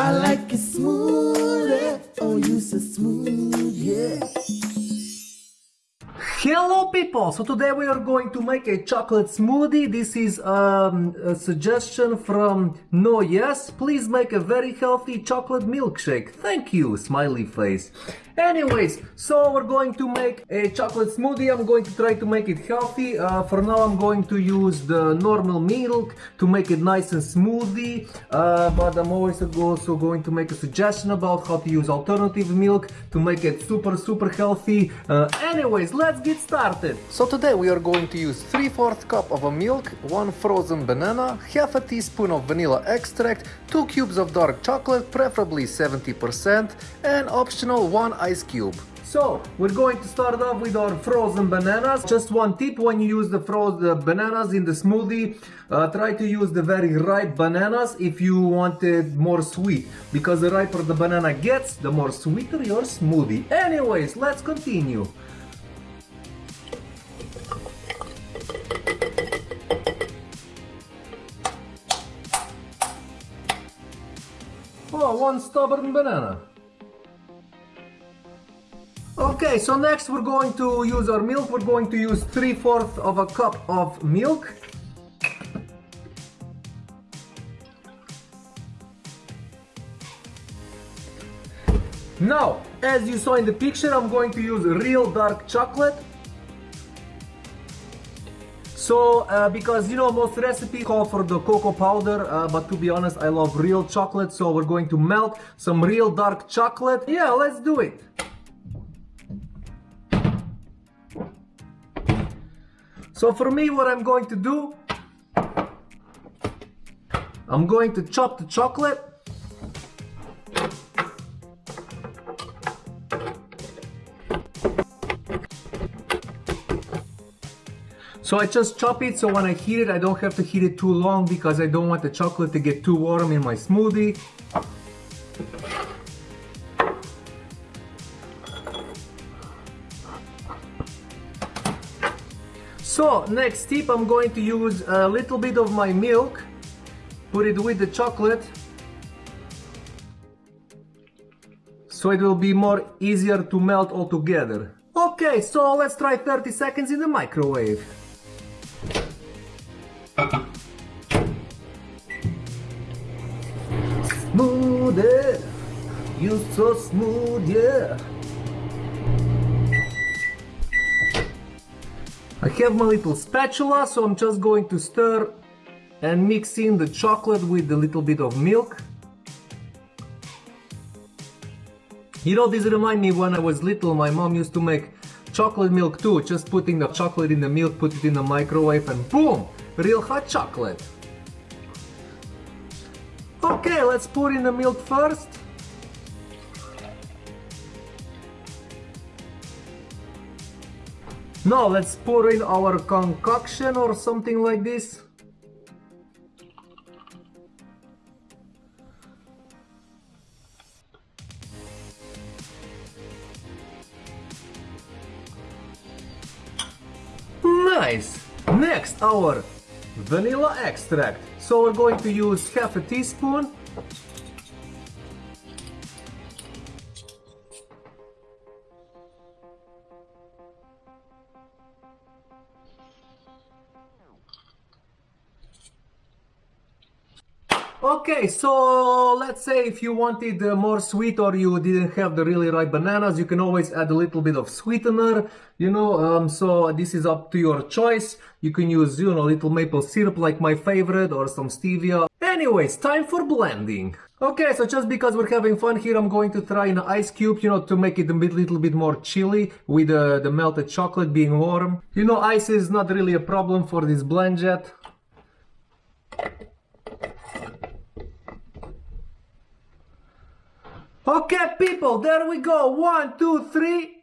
I like it smooth, oh you so smooth, yeah. Hello people! So today we are going to make a chocolate smoothie. This is um, a suggestion from No Yes. Please make a very healthy chocolate milkshake. Thank you, smiley face. Anyways, so we're going to make a chocolate smoothie. I'm going to try to make it healthy. Uh, for now I'm going to use the normal milk to make it nice and smoothie. Uh, but I'm always also going to make a suggestion about how to use alternative milk to make it super super healthy. Uh, anyways, let's get started. So today we are going to use 3 4th cup of a milk, 1 frozen banana, half a teaspoon of vanilla extract, 2 cubes of dark chocolate, preferably 70%, and optional 1 ice cube. So, we're going to start off with our frozen bananas. Just one tip when you use the frozen bananas in the smoothie, uh, try to use the very ripe bananas if you want it more sweet. Because the riper the banana gets, the more sweeter your smoothie. Anyways, let's continue. Oh, one stubborn banana. Okay, so next we're going to use our milk. We're going to use 3 fourths of a cup of milk. Now, as you saw in the picture, I'm going to use real dark chocolate. So, uh, because you know, most recipes call for the cocoa powder, uh, but to be honest, I love real chocolate. So we're going to melt some real dark chocolate. Yeah, let's do it. So for me, what I'm going to do, I'm going to chop the chocolate. So I just chop it so when I heat it, I don't have to heat it too long because I don't want the chocolate to get too warm in my smoothie. So next tip I'm going to use a little bit of my milk put it with the chocolate so it will be more easier to melt all together. Okay, so let's try 30 seconds in the microwave. Smooth, you so smooth, yeah. I have my little spatula, so I'm just going to stir and mix in the chocolate with a little bit of milk. You know, this reminds me when I was little, my mom used to make chocolate milk too, just putting the chocolate in the milk, put it in the microwave and boom, real hot chocolate. Okay, let's pour in the milk first. Now let's pour in our concoction or something like this. Nice! Next our vanilla extract. So we're going to use half a teaspoon Okay, so let's say if you wanted uh, more sweet or you didn't have the really ripe bananas, you can always add a little bit of sweetener, you know, um, so this is up to your choice. You can use, you know, a little maple syrup like my favorite or some stevia. Anyways, time for blending. Okay, so just because we're having fun here, I'm going to try an ice cube, you know, to make it a bit, little bit more chilly with uh, the melted chocolate being warm. You know, ice is not really a problem for this blend yet. Okay, people, there we go. One, two, three.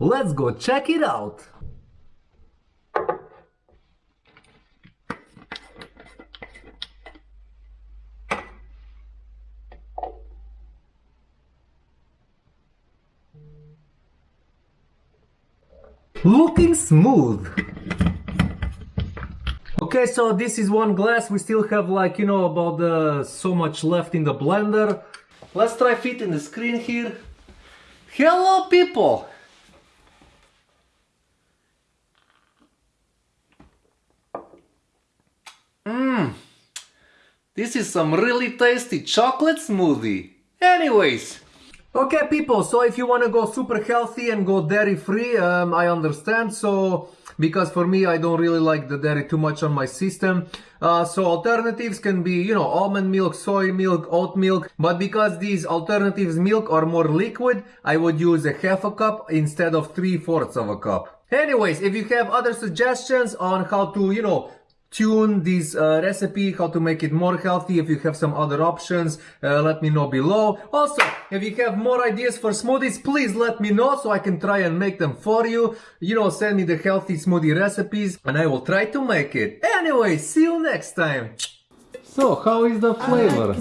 Let's go check it out. Looking smooth. Okay, so this is one glass. We still have like, you know, about uh, so much left in the blender. Let's try fit in the screen here. Hello people! Mmm, this is some really tasty chocolate smoothie. Anyways, okay people, so if you want to go super healthy and go dairy free, um, I understand. So, because for me, I don't really like the dairy too much on my system. Uh, so alternatives can be, you know, almond milk, soy milk, oat milk. But because these alternatives milk are more liquid, I would use a half a cup instead of three fourths of a cup. Anyways, if you have other suggestions on how to, you know, tune this uh, recipe, how to make it more healthy. If you have some other options, uh, let me know below. Also, if you have more ideas for smoothies, please let me know so I can try and make them for you. You know, send me the healthy smoothie recipes and I will try to make it. Anyway, see you next time. So, how is the flavor?